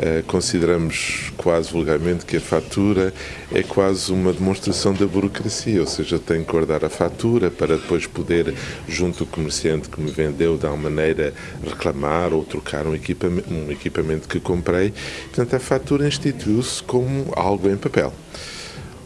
Uh, consideramos quase vulgarmente que a fatura é quase uma demonstração da burocracia, ou seja, tenho que guardar a fatura para depois poder, junto ao comerciante que me vendeu, de alguma maneira reclamar ou trocar um equipamento, um equipamento que comprei. Portanto, a fatura instituiu-se como algo em papel.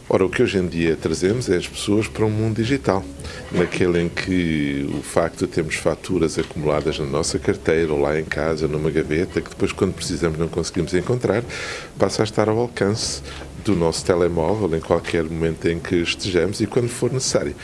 Ora, o que hoje em dia trazemos é as pessoas para um mundo digital, naquele em que o facto de termos faturas acumuladas na nossa carteira ou lá em casa, numa gaveta, que depois, quando precisamos, não conseguimos encontrar, passa a estar ao alcance do nosso telemóvel em qualquer momento em que estejamos e quando for necessário.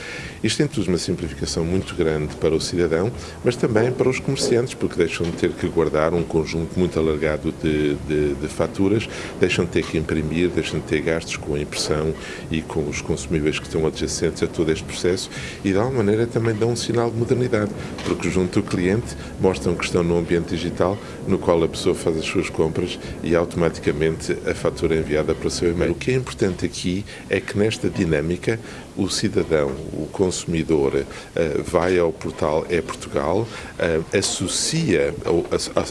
Isto introduz uma simplificação muito grande para o cidadão, mas também para os comerciantes, porque deixam de ter que guardar um conjunto muito alargado de, de, de faturas, deixam de ter que imprimir, deixam de ter gastos com a impressão e com os consumíveis que estão adjacentes a todo este processo e, de alguma maneira, também dão um sinal de modernidade, porque junto ao cliente mostram que estão num ambiente digital no qual a pessoa faz as suas compras e automaticamente a fatura é enviada para o seu e-mail. O que é importante aqui é que nesta dinâmica o cidadão, o consumidor, uh, vai ao portal É Portugal, uh, associa,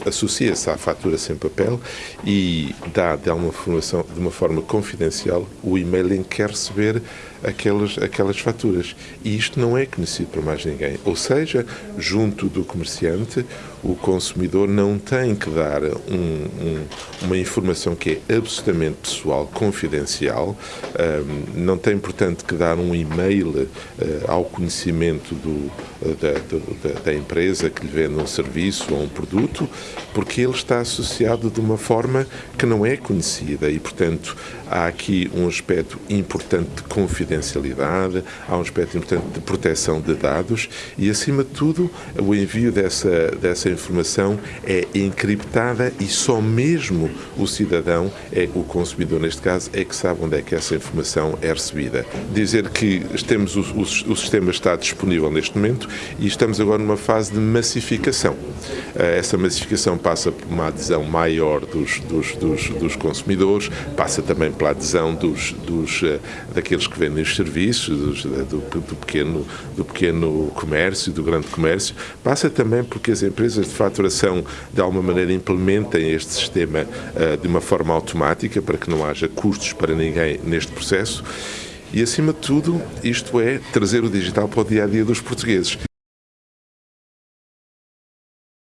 associa-se à fatura sem papel e dá de uma, formação, de uma forma confidencial o e-mail em que quer receber aquelas, aquelas faturas. E isto não é conhecido por mais ninguém. Ou seja, junto do comerciante, o consumidor não tem que dar um, um, uma informação que é absolutamente pessoal, confidencial, um, não tem, portanto, que dar um e-mail uh, ao conhecimento do, da, da, empresa que lhe vende um serviço ou um produto, porque ele está associado de uma forma que não é conhecida e, portanto, há aqui um aspecto importante de confidencialidade, há um aspecto importante de proteção de dados e, acima de tudo, o envio dessa, dessa informação é encriptada e só mesmo o cidadão, é o consumidor neste caso, é que sabe onde é que essa informação é recebida. Dizer que temos o, o, o sistema está disponível neste momento e estamos agora numa fase de massificação. Eh, essa massificação passa por uma adesão maior dos, dos, dos, dos consumidores, passa também pela adesão dos, dos, eh, daqueles que vendem os serviços, do, do, pequeno, do pequeno comércio, do grande comércio, passa também porque as empresas empresas de faturação de alguma maneira implementem este sistema uh, de uma forma automática para que não haja custos para ninguém neste processo. E, acima de tudo, isto é trazer o digital para o dia a dia dos portugueses.